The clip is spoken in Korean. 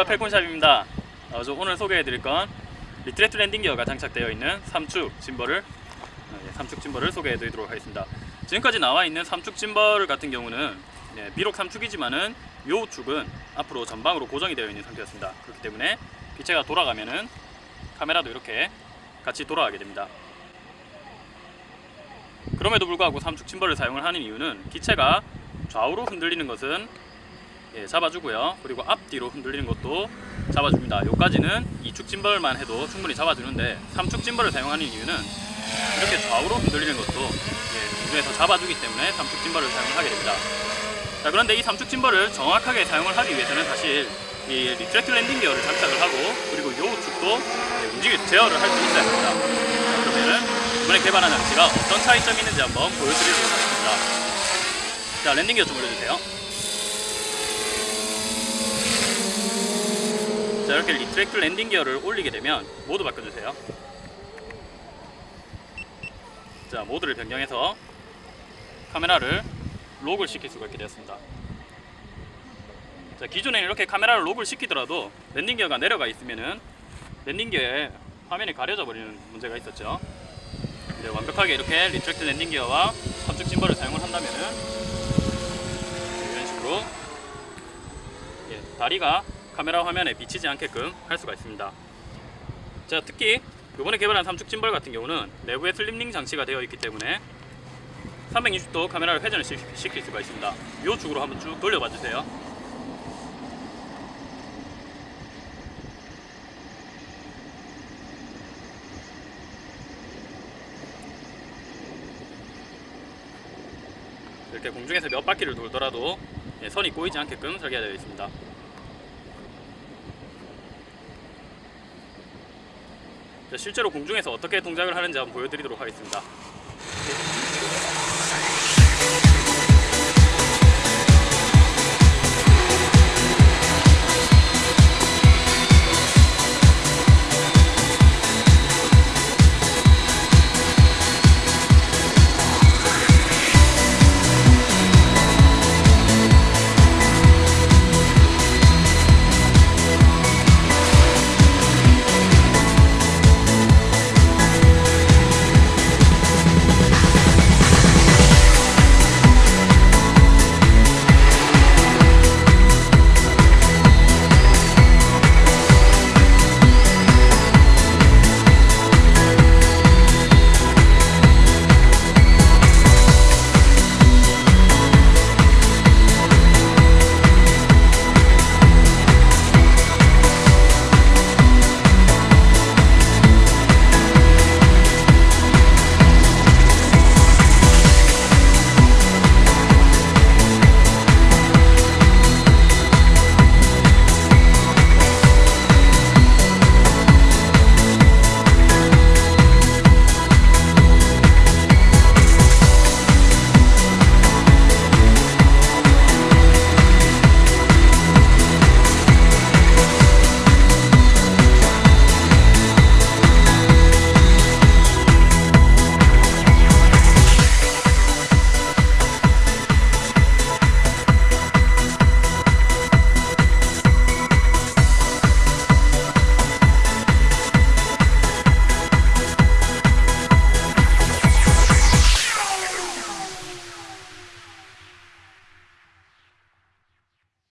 안녕하십니까 펠콘샵입니다. 어, 저 오늘 소개해드릴 건 retract landing gear가 장착되어 있는 3축 짐벌을 어, 예, 3축 짐벌을 소개해드리도록 하겠습니다. 지금까지 나와 있는 3축 짐벌 같은 경우는 예, 비록 3축이지만은 요 축은 앞으로 전방으로 고정이 되어 있는 상태였습니다. 그렇기 때문에 기체가 돌아가면은 카메라도 이렇게 같이 돌아가게 됩니다. 그럼에도 불구하고 3축 짐벌을 사용을 하는 이유는 기체가 좌우로 흔들리는 것은 예, 잡아주고요. 그리고 앞뒤로 흔들리는 것도 잡아줍니다. 여기까지는 2축 짐벌만 해도 충분히 잡아주는데 3축 짐벌을 사용하는 이유는 이렇게 좌우로 흔들리는 것도 예, 공중에서 잡아주기 때문에 3축 짐벌을 사용하게 됩니다. 자, 그런데 이 3축 짐벌을 정확하게 사용을 하기 위해서는 사실 이 retract landing gear를 장착을 하고 그리고 요 축도 예, 움직일 제어를 할 수 있어야 합니다. 자, 그러면은 이번에 개발한 장치가 어떤 차이점이 있는지 한번 보여드리도록 하겠습니다. 자, landing gear 좀 올려주세요. 자 이렇게 retract landing gear를 올리게 되면 모드 바꿔주세요. 자 모드를 변경해서 카메라를 lock을 시킬 수가 있게 되었습니다. 자 기존에 이렇게 카메라를 lock을 시키더라도 landing gear가 내려가 있으면은 landing gear에 화면이 가려져 버리는 문제가 있었죠. 이제 완벽하게 이렇게 retract landing gear와 삼축 짐벌을 사용을 한다면은 이런 식으로 예, 다리가 카메라 화면에 비치지 않게끔 할 수가 있습니다. 자, 특히 이번에 개발한 삼축 짐벌 같은 경우는 내부에 slip ring 장치가 되어 있기 때문에 360도 카메라를 회전을 시- 시킬 수가 있습니다. 이 축으로 한번 쭉 돌려봐 주세요. 이렇게 공중에서 몇 바퀴를 돌더라도 예, 선이 꼬이지 않게끔 설계되어 있습니다. 실제로 공중에서 어떻게 동작을 하는지 한번 보여드리도록 하겠습니다.